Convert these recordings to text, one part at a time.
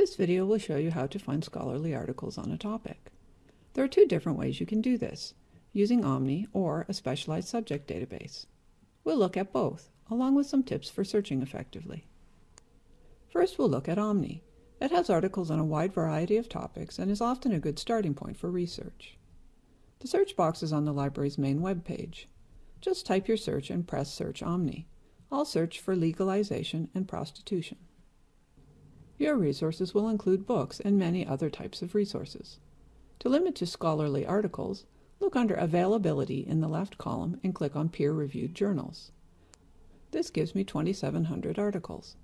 This video will show you how to find scholarly articles on a topic. There are two different ways you can do this, using Omni or a specialized subject database. We'll look at both, along with some tips for searching effectively. First, we'll look at Omni. It has articles on a wide variety of topics and is often a good starting point for research. The search box is on the library's main web page. Just type your search and press Search Omni. I'll search for legalization and prostitution. Your resources will include books and many other types of resources. To limit to scholarly articles, look under Availability in the left column and click on Peer-Reviewed Journals. This gives me 2,700 articles.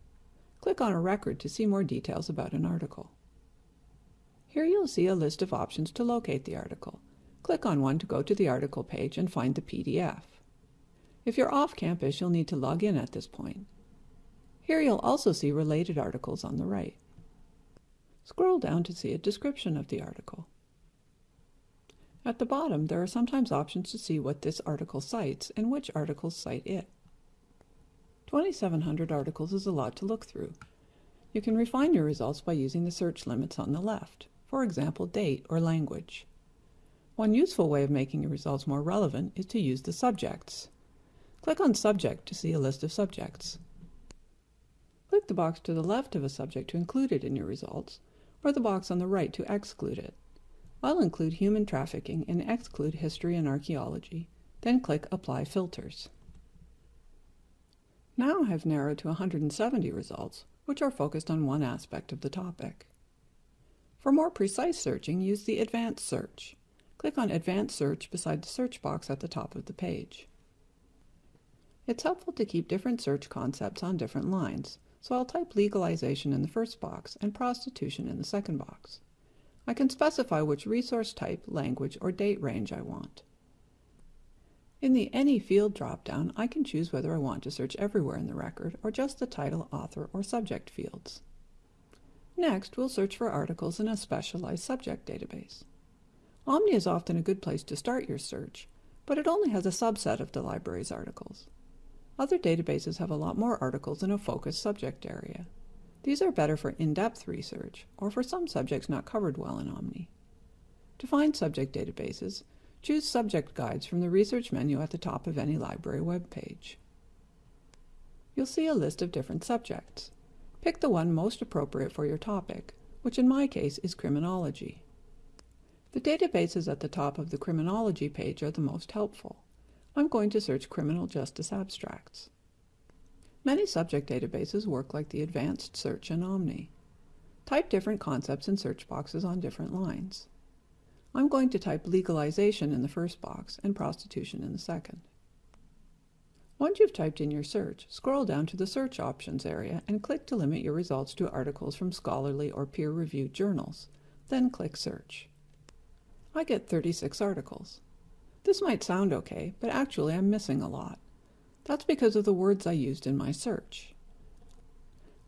Click on a record to see more details about an article. Here you'll see a list of options to locate the article. Click on one to go to the article page and find the PDF. If you're off campus, you'll need to log in at this point. Here you'll also see related articles on the right. Scroll down to see a description of the article. At the bottom, there are sometimes options to see what this article cites and which articles cite it. 2,700 articles is a lot to look through. You can refine your results by using the search limits on the left, for example, date or language. One useful way of making your results more relevant is to use the subjects. Click on Subject to see a list of subjects. Click the box to the left of a subject to include it in your results, or the box on the right to exclude it. I'll include human trafficking and exclude history and archaeology, then click Apply Filters. Now I have narrowed to 170 results, which are focused on one aspect of the topic. For more precise searching, use the Advanced Search. Click on Advanced Search beside the search box at the top of the page. It's helpful to keep different search concepts on different lines, so I'll type legalization in the first box and prostitution in the second box. I can specify which resource type, language, or date range I want. In the Any Field dropdown, I can choose whether I want to search everywhere in the record or just the title, author, or subject fields. Next, we'll search for articles in a specialized subject database. Omni is often a good place to start your search, but it only has a subset of the library's articles. Other databases have a lot more articles in a focused subject area. These are better for in-depth research, or for some subjects not covered well in Omni. To find subject databases, choose Subject Guides from the Research menu at the top of any library web page. You'll see a list of different subjects. Pick the one most appropriate for your topic, which in my case is criminology. The databases at the top of the criminology page are the most helpful. I'm going to search criminal justice abstracts. Many subject databases work like the advanced search in Omni. Type different concepts in search boxes on different lines. I'm going to type legalization in the first box and prostitution in the second. Once you've typed in your search, scroll down to the Search Options area and click to limit your results to articles from scholarly or peer-reviewed journals. Then click Search. I get 36 articles. This might sound okay, but actually I'm missing a lot. That's because of the words I used in my search.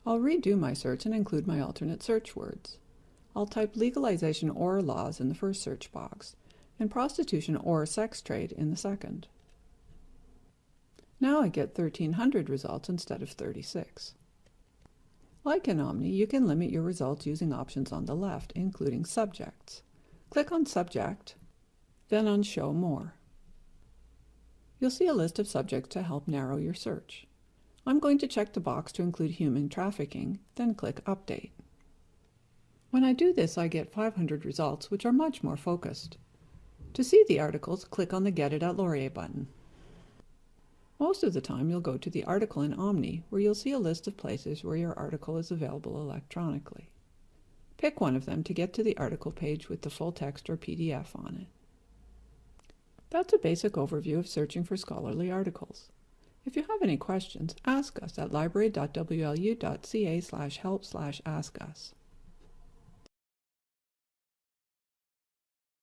I'll redo my search and include my alternate search words. I'll type legalization or laws in the first search box, and prostitution or sex trade in the second. Now I get 1300 results instead of 36. Like in Omni, you can limit your results using options on the left, including subjects. Click on Subject, then on Show More. You'll see a list of subjects to help narrow your search. I'm going to check the box to include human trafficking, then click Update. When I do this, I get 500 results, which are much more focused. To see the articles, click on the Get It at Laurier button. Most of the time, you'll go to the article in Omni, where you'll see a list of places where your article is available electronically. Pick one of them to get to the article page with the full text or PDF on it. That's a basic overview of searching for scholarly articles. If you have any questions, ask us at library.wlu.ca help ask us.